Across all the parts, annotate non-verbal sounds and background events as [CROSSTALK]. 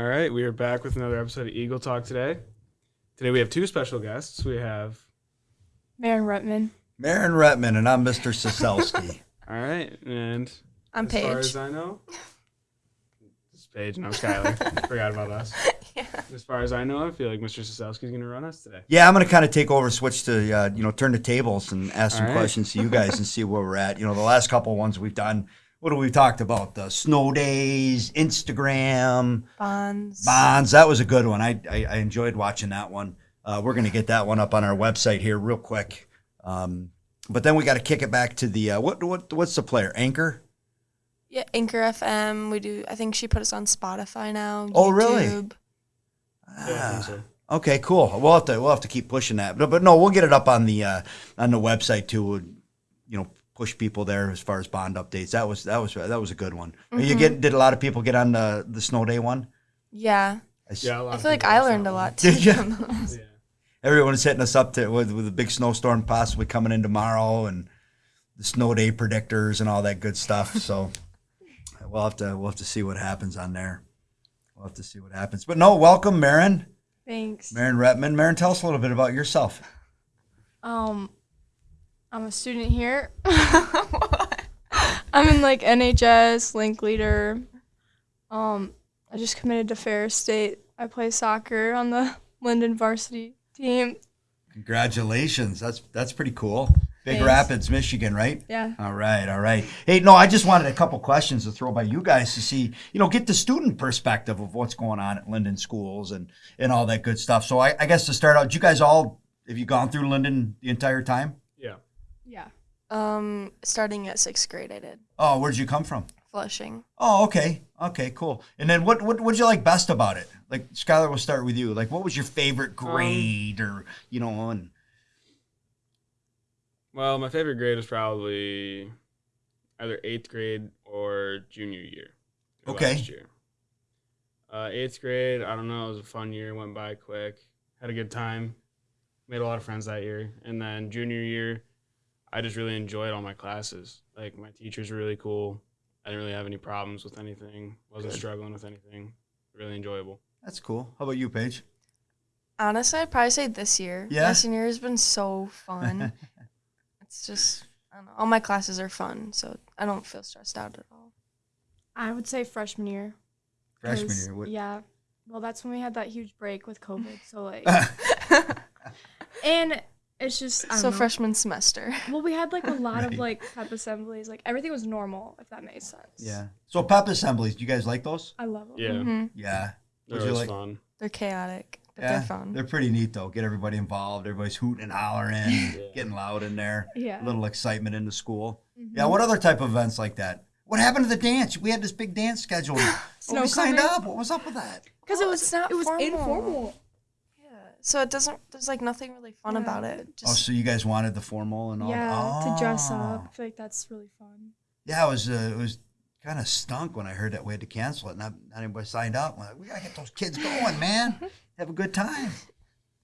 All right, we are back with another episode of Eagle Talk today. Today we have two special guests. We have, Marin Rutman. Marin Rutman, and I'm Mr. Siselski. [LAUGHS] all right, and I'm Paige. as far as I know, this is Paige and I'm Skylar. Forgot about us. Yeah. As far as I know, I feel like Mr. Sosowski's going to run us today. yeah, I'm going to kind of take over, switch to, uh, you know, turn the tables and ask some All right. questions to you guys and see where we're at. You know, the last couple ones we've done, what have we talked about? The snow days, Instagram, Bonds. bonds. That was a good one. I, I, I enjoyed watching that one. Uh, we're going to get that one up on our website here real quick. Um, but then we got to kick it back to the, uh, what, what, what's the player? Anchor? Yeah, Anchor FM. We do. I think she put us on Spotify now. Oh, really? YouTube. Yeah, I so. Okay, cool. We'll have to we'll have to keep pushing that, but but no, we'll get it up on the uh, on the website too. We'll, you know, push people there as far as bond updates. That was that was that was a good one. You get did a lot of people get on the the snow day one? Yeah. I s- Yeah, a lot I feel like I learned a lot [LAUGHS] too. Did ya? Yeah. [LAUGHS] Everyone's hitting us up to with with a big snowstorm possibly coming in tomorrow and the snow day predictors and all that good stuff. So [LAUGHS] we'll have to we'll have to see what happens on there. We'll have to see what happens. But no, welcome, Marin. Thanks. Marin Retman. Marin, tell us a little bit about yourself. Um, I'm a student here. [LAUGHS] I'm in like NHS, link leader. Um, I just committed to Ferris State. I play soccer on the [LAUGHS] Linden varsity team. Congratulations. That's that's pretty cool. Big Thanks. Rapids, Michigan, right? Yeah. All right, all right. Hey, no, I just wanted a couple questions to throw by you guys to see, you know, get the student perspective of what's going on at Linden schools and and all that good stuff. So I, I guess to start out, you guys all have you gone through Linden the entire time? Yeah. Yeah. Um, starting at sixth grade, I did Oh, where'd you come from? Flushing. Oh, okay, okay, cool. And then what what what'd you like best about it? Like Skylar, we'll start with you. Like, what was your favorite grade, or you know, and Well, my favorite grade was probably either eighth grade or junior year. or Okay. Last year. Uh, eighth grade, I don't know. It was a fun year. Went by quick. Had a good time. Made a lot of friends that year. And then junior year, I just really enjoyed all my classes. Like my teachers were really cool. I didn't really have any problems with anything. Wasn't Good. struggling with anything. Really enjoyable. that's cool. How about you, Paige? Honestly, I'd probably say this year. Yeah? My senior year has been so fun. [LAUGHS] it's just, I don't know. All my classes are fun, so I don't feel stressed out at all. I would say freshman year. Freshman 'cause, year. What, Yeah. Well, that's when we had that huge break with COVID. So like, [LAUGHS] [LAUGHS] and it's just I so know. freshman semester. [LAUGHS] Well, we had like a lot Right. of like pep assemblies. Like everything was normal, if that makes sense. yeah. So pep assemblies, do you guys like those? I love them. Yeah. hmm Yeah. They're Would always like- fun. They're chaotic, but yeah. they're fun. They're pretty neat though. Get everybody involved. Everybody's hooting and hollering, [LAUGHS] Yeah. getting loud in there. Yeah. A little excitement in the school. Mhm. Yeah. What other type of events like that? What happened to the dance? We had this big dance scheduled. [GASPS] Snow Nobody signed up. What was up with that? Because Well, it was not it was formal. informal. Yeah. So it doesn't. There's like nothing really fun Yeah. about it. Oh, so you guys wanted the formal and all? Yeah, to dress Oh. up. I feel like that's really fun. Yeah, it was. Uh, it was kind of stunk when I heard that we had to cancel it. Not, not anybody signed up. I'm like, we gotta get those kids going, man. [LAUGHS] Have a good time.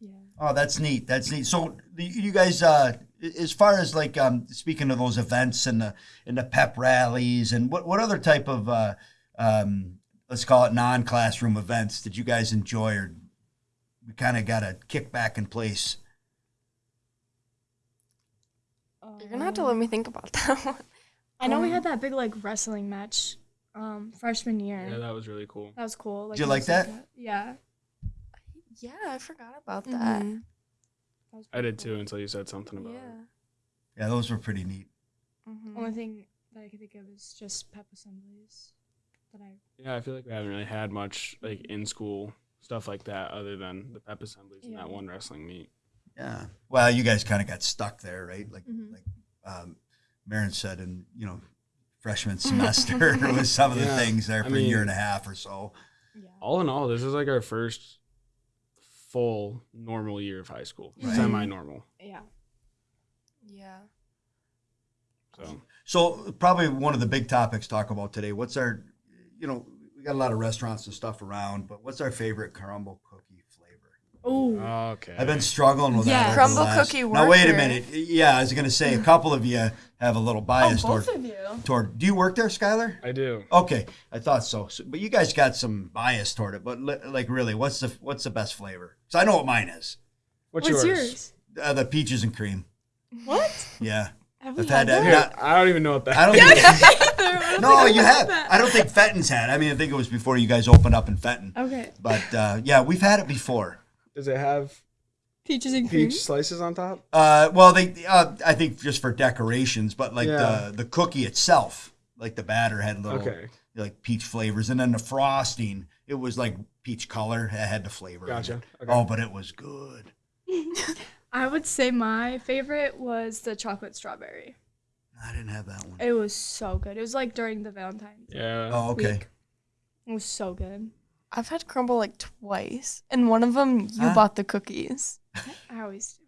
Yeah. Oh, that's neat. That's neat. So you guys, uh, as far as like um, speaking of those events and the and the pep rallies and what what other type of uh, um, let's call it non classroom events did you guys enjoy or we kind of got a kick back in place? you're gonna have to let me think about that [LAUGHS] one. I know we Um, had that big like wrestling match, um, freshman year. Yeah, that was really cool. that was cool. Did you like that? a- yeah. Yeah, I forgot about that. that Mm-hmm. was I did cool. too until you said something about Yeah. it. Yeah, those were pretty neat. Mhm. Only thing that I could think of is just pep assemblies. That I Yeah, I feel like we haven't really had much like in school stuff like that other than the pep assemblies and that one wrestling meet. Yeah. Well, you guys kind of got stuck there, right? Like Mhm. like um, Marin said, in you know freshman [LAUGHS] semester with some of the Yeah. things there I for a year and a half or so. yeah. All in all, this is like our first full normal year of high school, Right. semi-normal. Yeah. Yeah. So So probably one of the big topics to talk about today. What's our, you know, we got a lot of restaurants and stuff around, but what's our favorite Crumbl cookie flavor? Oh, Okay. I've been struggling with Yeah. that. over Crumbl the last- cookie Now wait a minute. Yeah, I was gonna say a couple of you have a little bias Oh, both toward of you. toward. Do you work there, Skylar? I do. Okay, I thought so. so. But you guys got some bias toward it. But li- like, really, what's the what's the best flavor? Because I know what mine is. What's, What's yours? yours? Uh, the peaches and cream. What? Yeah, Have I've had had that. Here, Not- I don't even know what that. I don't. [LAUGHS] Think, no, you have. I don't think Fenton's had. I mean, I think it was before you guys opened up in Fenton. Okay. But uh, yeah, we've had it before. Does it have Peaches and cream. peach slices on top? Uh, well, they uh, I think just for decorations, but like Yeah. the the cookie itself, like the batter had little Okay. like peach flavors, and then the frosting, it was like peach color. It had the flavor. Gotcha. Okay. Oh, but it was good. [LAUGHS] I would say my favorite was the chocolate strawberry. I didn't have that one. It was so good. It was like during the Valentine's. Yeah. Oh, okay. week. It was so good. I've had Crumbl like twice, and one of them you Huh? bought the cookies. [LAUGHS] I always do.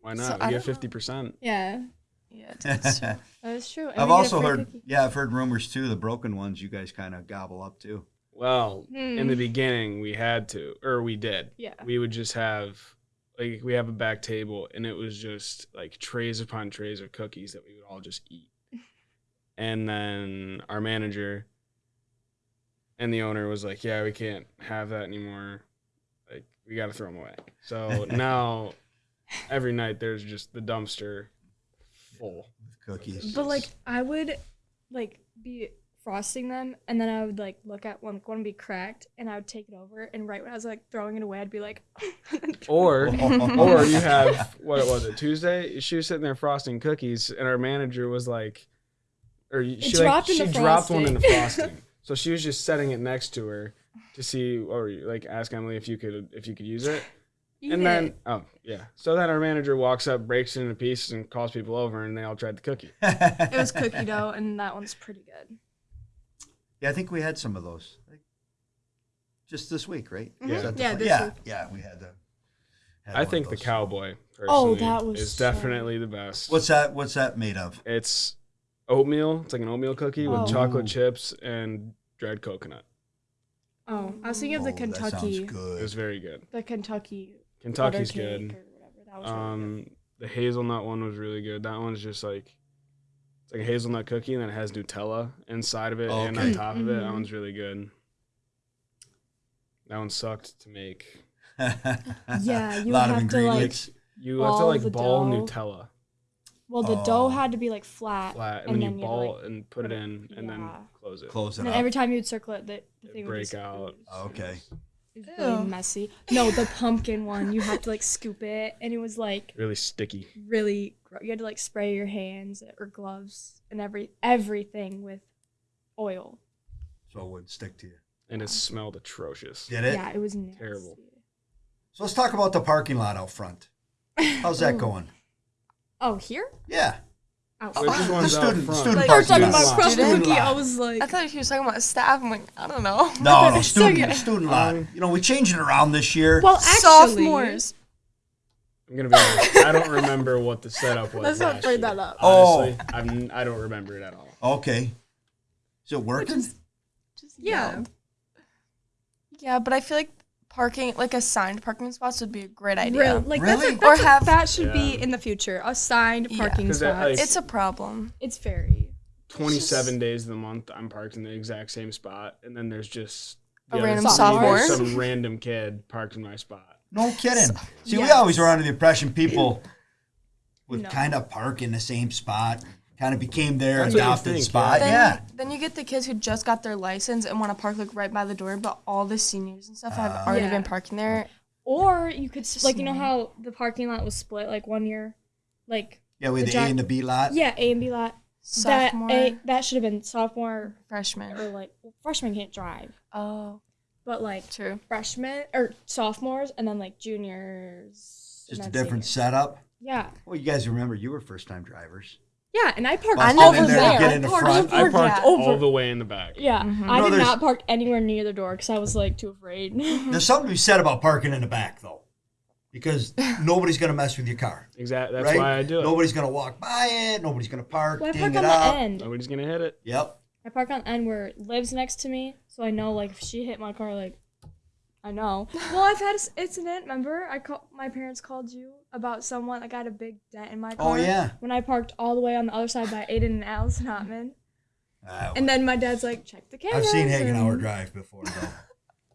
Why So, not? I we get fifty percent. Yeah, Yeah, that's [LAUGHS] true. that is true. And I've we get a also heard, cookie. yeah, I've heard rumors too. The broken ones, you guys kind of gobble up too. Well, in Hmm. the beginning, we had to, or we did. Yeah. We would just have, like, we have a back table, and it was just like trays upon trays of cookies that we would all just eat. [LAUGHS] And then our manager and the owner was like, "Yeah, we can't have that anymore. Like, we got to throw them away." So [LAUGHS] now, every night there's just the dumpster full. Of cookies. But like I would like be frosting them and then I would like look at one one to be cracked and I would take it over and right when I was like throwing it away I'd be like [LAUGHS] Or [LAUGHS] or you have [LAUGHS] what was it Tuesday? She was sitting there frosting cookies, and our manager was like, or she like, dropped in she the dropped one in the frosting. frosting. so she was just setting it next to her to see, or like ask Emily if you could if you could use it. Eat and it. then oh yeah, so then our manager walks up, breaks it into pieces, and calls people over, and they all tried the cookie. it was cookie dough and that one's pretty good. Yeah, I think we had some of those. Like, just this week, right? Yeah. Is that the Yeah, this yeah, week. yeah, we had the. had I think the those. cowboy Oh, that was is so- definitely the best. What's that? What's that made of? It's oatmeal. It's like an oatmeal cookie with Oh. chocolate Ooh. chips and dried coconut. Oh, I was thinking of the Oh, that sounds Kentucky It was very good. the Kentucky Kentucky's good. or whatever. That was really good. Um, the hazelnut one was really good. That one's just like it's like a hazelnut cookie, and then it has Nutella inside of it and on Okay. top of it. That Mhm. one's really good. That one sucked to make. [LAUGHS] Yeah, a you lot of have to, like- You have to like ball dough. Nutella Well, the Oh. dough had to be like flat, flat, and, and then then you you had ball like, and put it put it- in, and then close it. Close it and up. every time you would circle it, the, the It thing would break out. ooze. Okay. It was really messy. No, the pumpkin one, you have to like scoop it, and it was like Really sticky. really. Gro- You had to like spray your hands or gloves and every everything with oil. So it would stick to you. And it smelled atrocious. Did it? Yeah, it was nasty. Terrible. So let's talk about the parking lot out front. How's that [LAUGHS] going? Oh, here? Yeah. Oh, Which [LAUGHS] the one's out student, front? student Like, I was parking talking lot. about cross Student cookie. I was like, I thought he was talking about staff. I'm like, I don't know. No, [LAUGHS] no, student, good. student lot. Um, You know, we changed it around this year. well, actually, Sophomores. I'm gonna be honest. I don't remember what the setup was. Let's not last bring year. that up. Oh. Honestly, I'm, I don't remember it at all. okay. Is it working? Just Yeah. yelled. Yeah, but I feel like parking, like assigned parking spots, would be a great idea. Real, like Really? that's, a, Or that's a- have- that should be in the future. Assigned Yeah. parking 'Cause that, spots. like- It's a problem. it's very 27 days of the month, I'm parked in the exact same spot, and then there's just A random sophomore? Some random kid parked in my spot. No kidding. See, we always were under the impression people [CLEARS THROAT] would No. kind of park in the same spot, kind of became their That's adopted think, spot. Then, Yeah. then you get the kids who just got their license and want to park like right by the door, but all the seniors and stuff have Ah. already Yeah. been parking there. Or you could just like you know how the parking lot was split like one year, like Yeah, we had The the A and the B lot. yeah A and B lot. Sophomore, That A, that should have been sophomore freshman. or like well, freshmen can't drive, Oh, but like true. freshmen or sophomores and then like juniors. Just a different seniors. setup. Yeah, Well, you guys remember you were first time drivers. yeah, and I parked I know over in there to get in the I parked front. I over- parked yeah. all the way in the back. Yeah, Mhm. I No, did not park anywhere near the door because I was like too afraid. [LAUGHS] [LAUGHS] There's something to be said about parking in the back, though, because nobody's going to mess with your car. Exactly. That's right? why I do it. Nobody's going to walk by it. Nobody's going to park, well, I ding park it on the up. end. Nobody's gonna hit it. Yep. I park on the end where it lives next to me, so I know like if she hit my car, like I know. [LAUGHS] Well, I've had an incident. Remember, I call my parents called you about someone that got a big dent in my car. Oh car. yeah. When I parked all the way on the other side by Aiden and Allison Hotman, Uh, and then my dad's like, "Check the cameras." I've seen Hagenauer and- Drive before, though. [LAUGHS]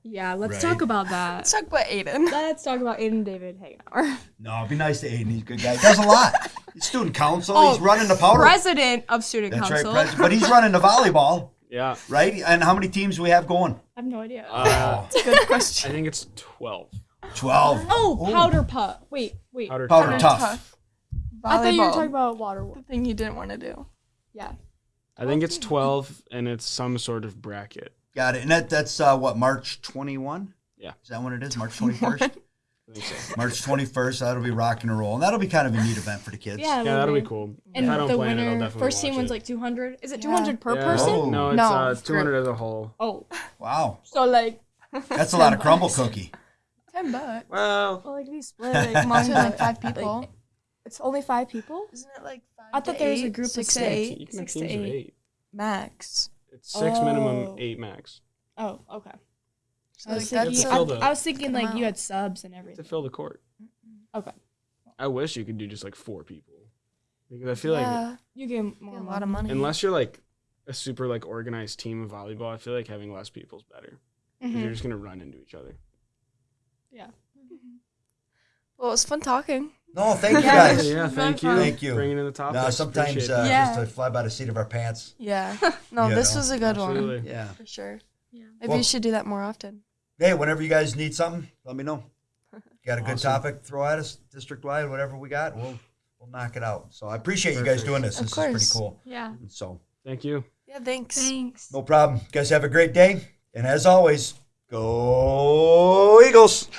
Yeah, let's Right. talk about that. Let's talk about Aiden. [LAUGHS] Let's talk about Aiden David Hagenauer, no, it'd be nice to Aiden. He's a good guy. He does a lot. He's student council. Oh, he's running the powder. president of student That's council. right, president. But he's running the volleyball, yeah. Right? And how many teams we have going? I have no idea. Uh, a good [LAUGHS] question. I think it's 12. 12. Oh, oh. powder puff. Wait, wait. Powder, powder tough. tough. I thought you were talking about water. The thing you didn't want to do. Yeah. I think it's 12 and it's some sort of bracket. Got it. And that, that's uh, what, March 21? Yeah. Is that when it is? March 21st? [LAUGHS] March twenty first. That'll be rock and roll, and that'll be kind of a neat event for the kids. Yeah, Yeah, that'll be cool. And if I don't the play in it, I'll winner, definitely first team watch wins it. like 200. Is it Yeah. 200 per Yeah. person? Oh. No, it's No, uh, it's 200 as a whole. Oh, Wow. so like, That's a lot of [LAUGHS] Crumbl cookie. Ten bucks. Well, well, like we split like [LAUGHS] among like five people. It's only five people. Isn't it like five? I thought to there was a group of six to six. eight you can have Six to eight. eight. max. It's six minimum, Oh. eight max. Oh, okay. So I was that's thinking, fill I, the- I was thinking like you had subs and everything To fill the court. Okay. I wish you could do just like four people. Because I feel like You get get a lot of money. unless you're like a super like organized team of volleyball, I feel like having less people is better. 'Cause Mhm. You're just gonna run into each other. Yeah. well, it was fun talking. No, thank you [LAUGHS] guys. [LAUGHS] yeah, thank you. Thank you. Bringing in the topic. No, sometimes uh, Yeah. just to fly by the seat of our pants. Yeah. [LAUGHS] No, this know, was a good one Yeah. for sure. Yeah. Maybe Well- you should do that more often. Hey, whenever you guys need something, let me know. [LAUGHS] Got a good Awesome. topic, throw at us, district wide, whatever we got, we'll we'll knock it out. So I appreciate you guys doing this. Of this is course. pretty cool. Yeah. So Thank you. Yeah. Thanks. Thanks. no problem. You guys have a great day. And as always, go Eagles.